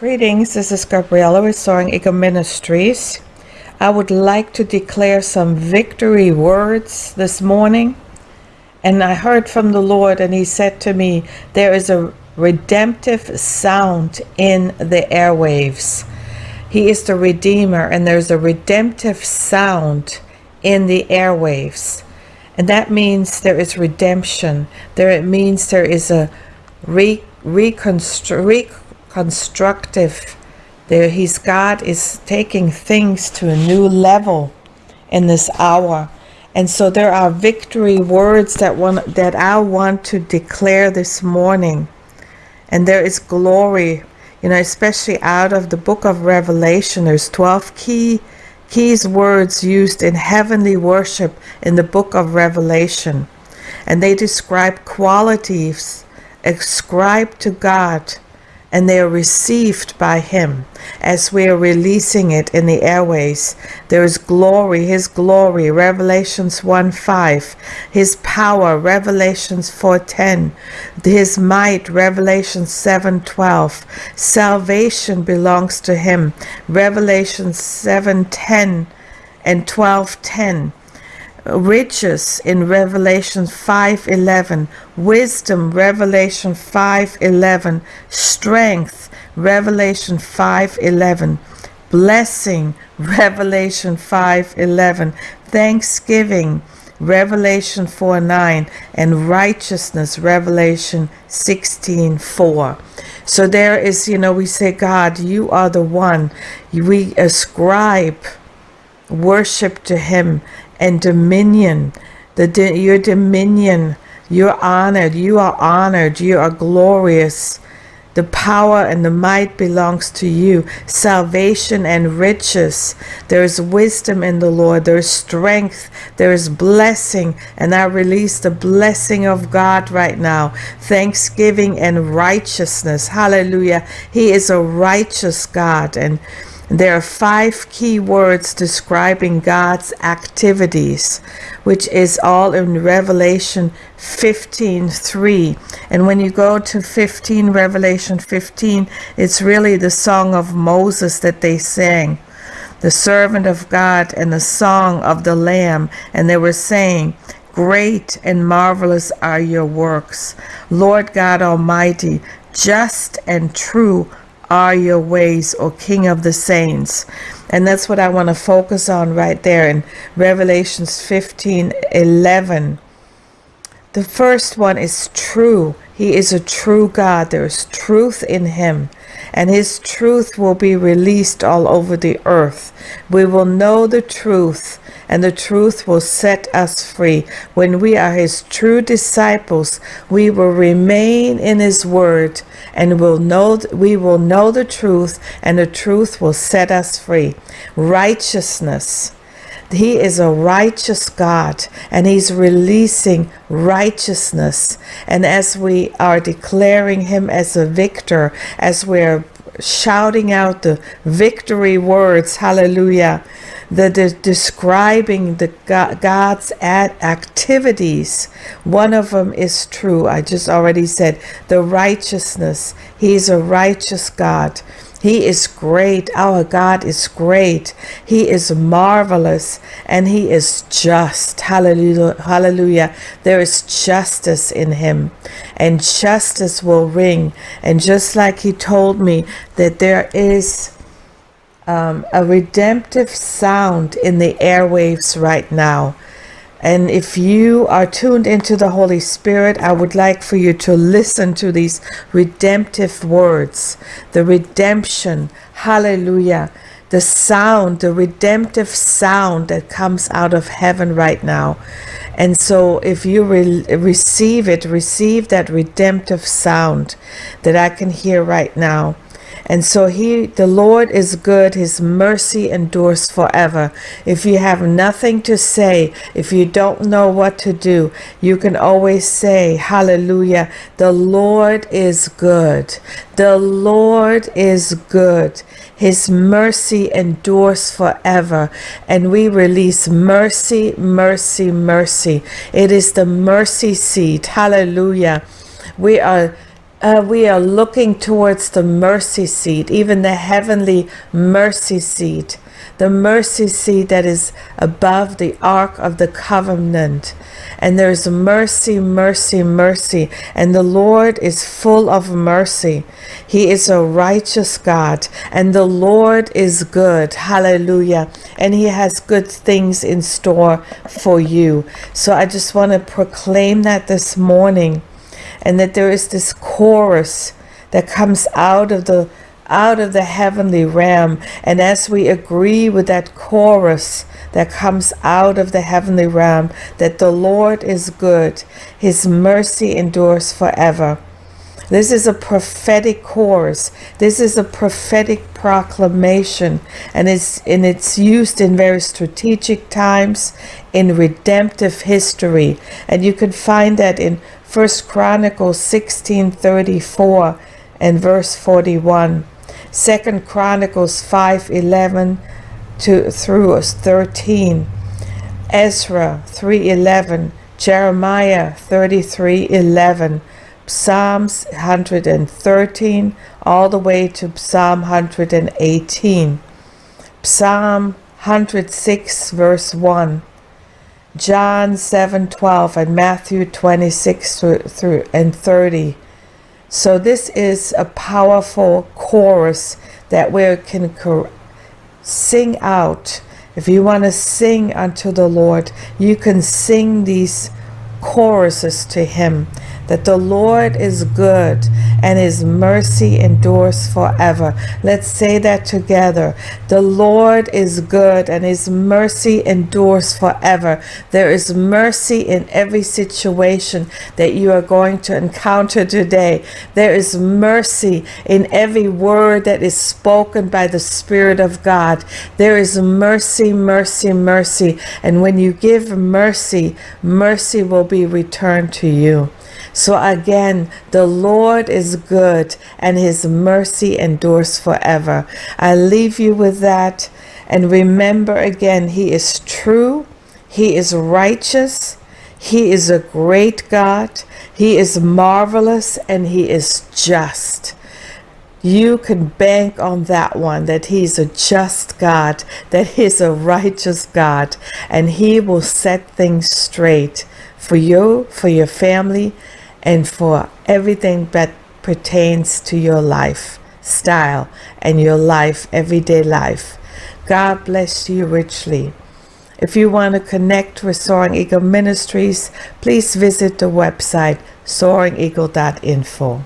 Greetings, this is Gabriella Restoring Eagle Ministries. I would like to declare some victory words this morning. And I heard from the Lord, and He said to me, There is a redemptive sound in the airwaves. He is the Redeemer, and there's a redemptive sound in the airwaves. And that means there is redemption. There it means there is a re, reconstru- reconstructive. There He's God is taking things to a new level in this hour. And so there are victory words that one that I want to declare this morning. And there is glory, you know, especially out of the book of Revelation. There's 12 key keys words used in heavenly worship in the book of Revelation. And they describe qualities ascribed to God and they are received by him as we are releasing it in the airways. There is glory, his glory, Revelations 1 5, his power, Revelations 4 10, his might, Revelations 7 12, salvation belongs to him, Revelations 7 10 and 12 10 riches in Revelation 5:11, wisdom Revelation 5:11, strength Revelation 5:11, blessing Revelation 5:11, thanksgiving Revelation 4 9 and righteousness Revelation 16 4. So there is, you know, we say, God, you are the one. We ascribe worship to Him and dominion. The your dominion, you're honored, you are honored, you are glorious. The power and the might belongs to you. Salvation and riches. There is wisdom in the Lord. There is strength. There is blessing. And I release the blessing of God right now. Thanksgiving and righteousness. Hallelujah. He is a righteous God. And there are five key words describing God's activities, which is all in Revelation 15:3. And when you go to 15 Revelation 15, it's really the song of Moses that they sang. The servant of God and the song of the Lamb, and they were saying, Great and marvelous are your works, Lord God Almighty, just and true are your ways, O King of the saints. And that's what I want to focus on right there in Revelations 15 11. The first one is true. He is a true God. There is truth in him and his truth will be released all over the earth. We will know the truth, and the truth will set us free. When we are his true disciples, we will remain in his word, and will know we will know the truth, and the truth will set us free. Righteousness he is a righteous God and He's releasing righteousness. And as we are declaring Him as a victor, as we're shouting out the victory words, hallelujah, the, the describing the God's activities. One of them is true. I just already said the righteousness. He's a righteous God. He is great. Our God is great. He is marvelous and he is just. Hallelujah. Hallelujah. There is justice in him and justice will ring. And just like he told me that there is um, a redemptive sound in the airwaves right now. And if you are tuned into the Holy Spirit, I would like for you to listen to these redemptive words. The redemption, hallelujah. The sound, the redemptive sound that comes out of heaven right now. And so if you re receive it, receive that redemptive sound that I can hear right now. And so he, the Lord is good. His mercy endures forever. If you have nothing to say, if you don't know what to do, you can always say, hallelujah. The Lord is good. The Lord is good. His mercy endures forever. And we release mercy, mercy, mercy. It is the mercy seat. Hallelujah. We are uh, we are looking towards the mercy seat, even the heavenly mercy seat, the mercy seat that is above the ark of the covenant. And there's mercy, mercy, mercy. And the Lord is full of mercy. He is a righteous God, and the Lord is good. Hallelujah. And He has good things in store for you. So I just want to proclaim that this morning and that there is this chorus that comes out of the out of the heavenly realm. And as we agree with that chorus that comes out of the heavenly realm that the Lord is good his mercy endures forever. This is a prophetic chorus. This is a prophetic proclamation. And it's and it's used in very strategic times in redemptive history. And you can find that in First Chronicles 16:34 and verse 41. Second Chronicles 5:11 to through 13. Ezra 3:11, Jeremiah 33:11, Psalms 113 all the way to Psalm 118. Psalm 106 verse 1. John 7:12 and Matthew 26 through and 30. So this is a powerful chorus that we can sing out. If you want to sing unto the Lord, you can sing these choruses to him that the Lord is good and his mercy endures forever. Let's say that together. The Lord is good and his mercy endures forever. There is mercy in every situation that you are going to encounter today. There is mercy in every word that is spoken by the Spirit of God. There is mercy, mercy, mercy. And when you give mercy, mercy will be returned to you. So again, the Lord is good and his mercy endures forever. I leave you with that. And remember again, he is true. He is righteous. He is a great God. He is marvelous and he is just. You can bank on that one, that he's a just God, that he's a righteous God, and he will set things straight for you, for your family, and for everything that pertains to your life style and your life, everyday life. God bless you richly. If you want to connect with Soaring Eagle Ministries, please visit the website soaringeagle.info.